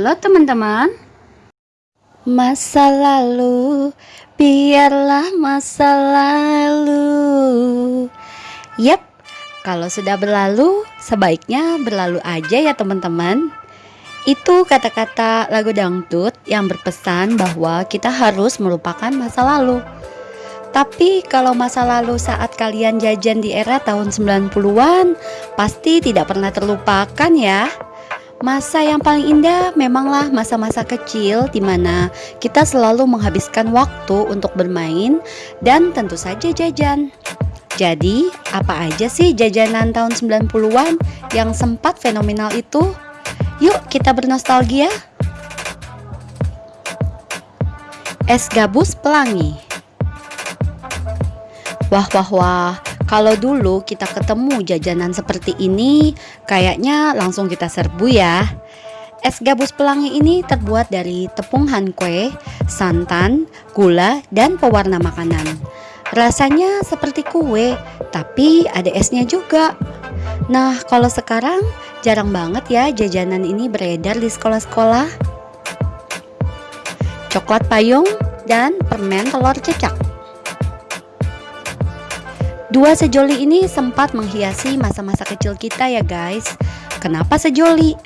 Halo teman-teman. Masa lalu Biarlah masa lalu. Yap Kalau sudah berlalu Sebaiknya berlalu aja ya teman-teman. Itu kata-kata lagu dangdut Yang berpesan bahwa kita harus melupakan masa lalu. Tapi kalau masa lalu saat kalian jajan di era tahun 90-an pasti tidak pernah terlupakan ya. Masa yang paling indah memanglah masa-masa kecil di mana kita selalu menghabiskan waktu untuk bermain dan tentu saja jajan. Jadi, apa aja sih jajanan tahun 90-an yang sempat fenomenal itu? Yuk kita bernostalgia. Es gabus pelangi. Wah wah wah, kalau dulu kita ketemu jajanan seperti ini, kayaknya langsung kita serbu ya. Es gabus pelangi ini terbuat dari tepung kue, santan, gula, dan pewarna makanan. Rasanya seperti kue, tapi ada esnya juga. Nah, kalau sekarang jarang banget ya jajanan ini beredar di sekolah-sekolah. Coklat payung dan permen telur cecak. Dua sejoli ini sempat menghiasi masa-masa kecil kita ya guys. Kenapa sejoli?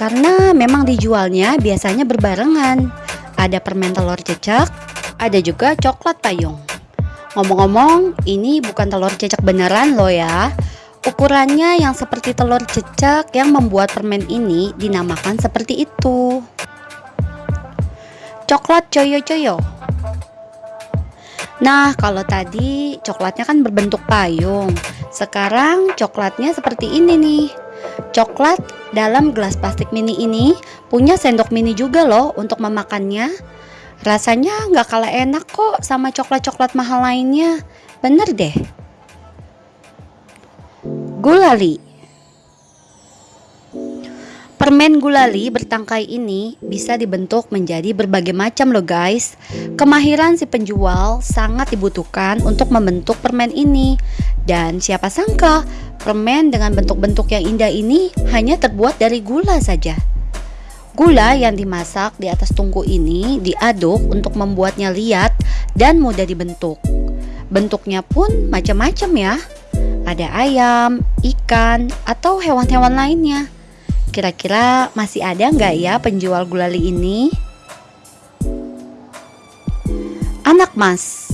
Karena memang dijualnya biasanya berbarengan. Ada permen telur cecak, ada juga coklat payung. Ngomong-ngomong, ini bukan telur cecak beneran loh ya. Ukurannya yang seperti telur cecak yang membuat permen ini dinamakan seperti itu. Coklat coyo-coyo Nah, kalau tadi coklatnya kan berbentuk payung. Sekarang coklatnya seperti ini nih. Coklat dalam gelas plastik mini ini punya sendok mini juga loh untuk memakannya. Rasanya nggak kalah enak kok sama coklat-coklat mahal lainnya. Bener deh. Gulali Permen gulali bertangkai ini bisa dibentuk menjadi berbagai macam loh guys. Kemahiran si penjual sangat dibutuhkan untuk membentuk permen ini. Dan siapa sangka permen dengan bentuk-bentuk yang indah ini hanya terbuat dari gula saja. Gula yang dimasak di atas tungku ini diaduk untuk membuatnya liat dan mudah dibentuk. Bentuknya pun macam-macam ya. Ada ayam, ikan, atau hewan-hewan lainnya. Kira-kira masih ada nggak ya penjual gulali ini? Anak mas.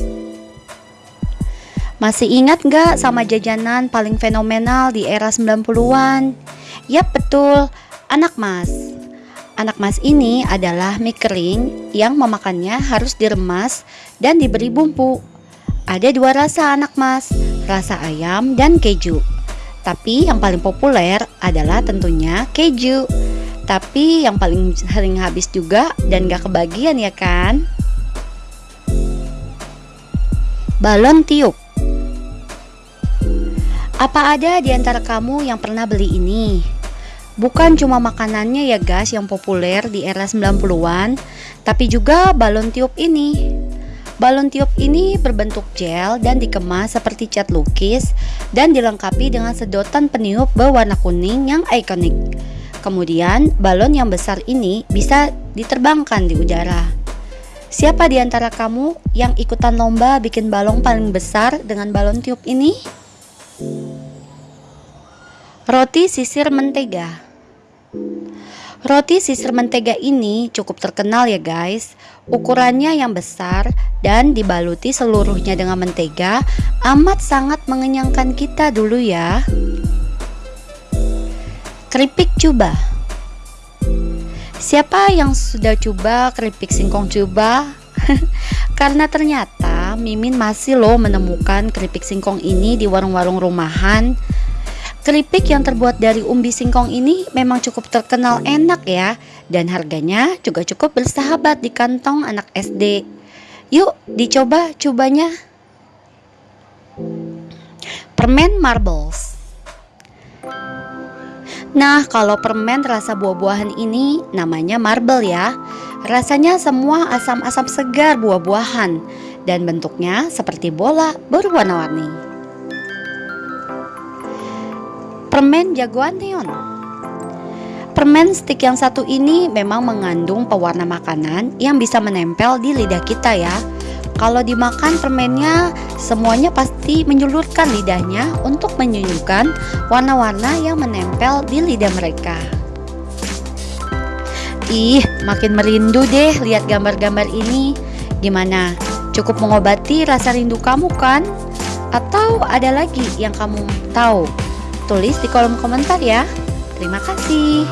Masih ingat nggak sama jajanan paling fenomenal di era 90-an? Yap betul, anak mas. Anak mas ini adalah mie kering yang memakannya harus diremas dan diberi bumbu. Ada dua rasa anak mas, rasa ayam dan keju tapi yang paling populer adalah tentunya keju. Tapi yang paling sering habis juga dan gak kebagian ya kan? Balon tiup Apa ada di antara kamu yang pernah beli ini? Bukan cuma makanannya ya guys yang populer di era 90-an, tapi juga balon tiup ini. Balon tiup ini berbentuk gel dan dikemas seperti cat lukis dan dilengkapi dengan sedotan peniup berwarna kuning yang ikonik. Kemudian, balon yang besar ini bisa diterbangkan di udara. Siapa di antara kamu yang ikutan lomba bikin balon paling besar dengan balon tiup ini? Roti sisir mentega Roti sisir mentega ini cukup terkenal ya guys. Ukurannya yang besar dan dibaluti seluruhnya dengan mentega Amat sangat mengenyangkan kita dulu ya. Keripik cuba. Siapa yang sudah coba keripik singkong cuba? Karena ternyata Mimin masih loh menemukan keripik singkong ini di warung-warung rumahan Keripik yang terbuat dari umbi singkong ini memang cukup terkenal enak ya dan harganya juga cukup bersahabat di kantong anak SD. Yuk dicoba cobanya. Permen marbles. Nah, kalau permen rasa buah-buahan ini namanya marble ya. Rasanya semua asam-asam segar buah-buahan dan bentuknya seperti bola berwarna-warni. Permen jagoan neon Permen stick yang satu ini memang mengandung pewarna makanan yang bisa menempel di lidah kita ya. Kalau dimakan permennya semuanya pasti menyulurkan lidahnya untuk menyunyukan warna-warna yang menempel di lidah mereka. Ih, makin merindu deh lihat gambar-gambar ini. Gimana? Cukup mengobati rasa rindu kamu kan? Atau ada lagi yang kamu tahu? Tulis di kolom komentar ya. Terima kasih.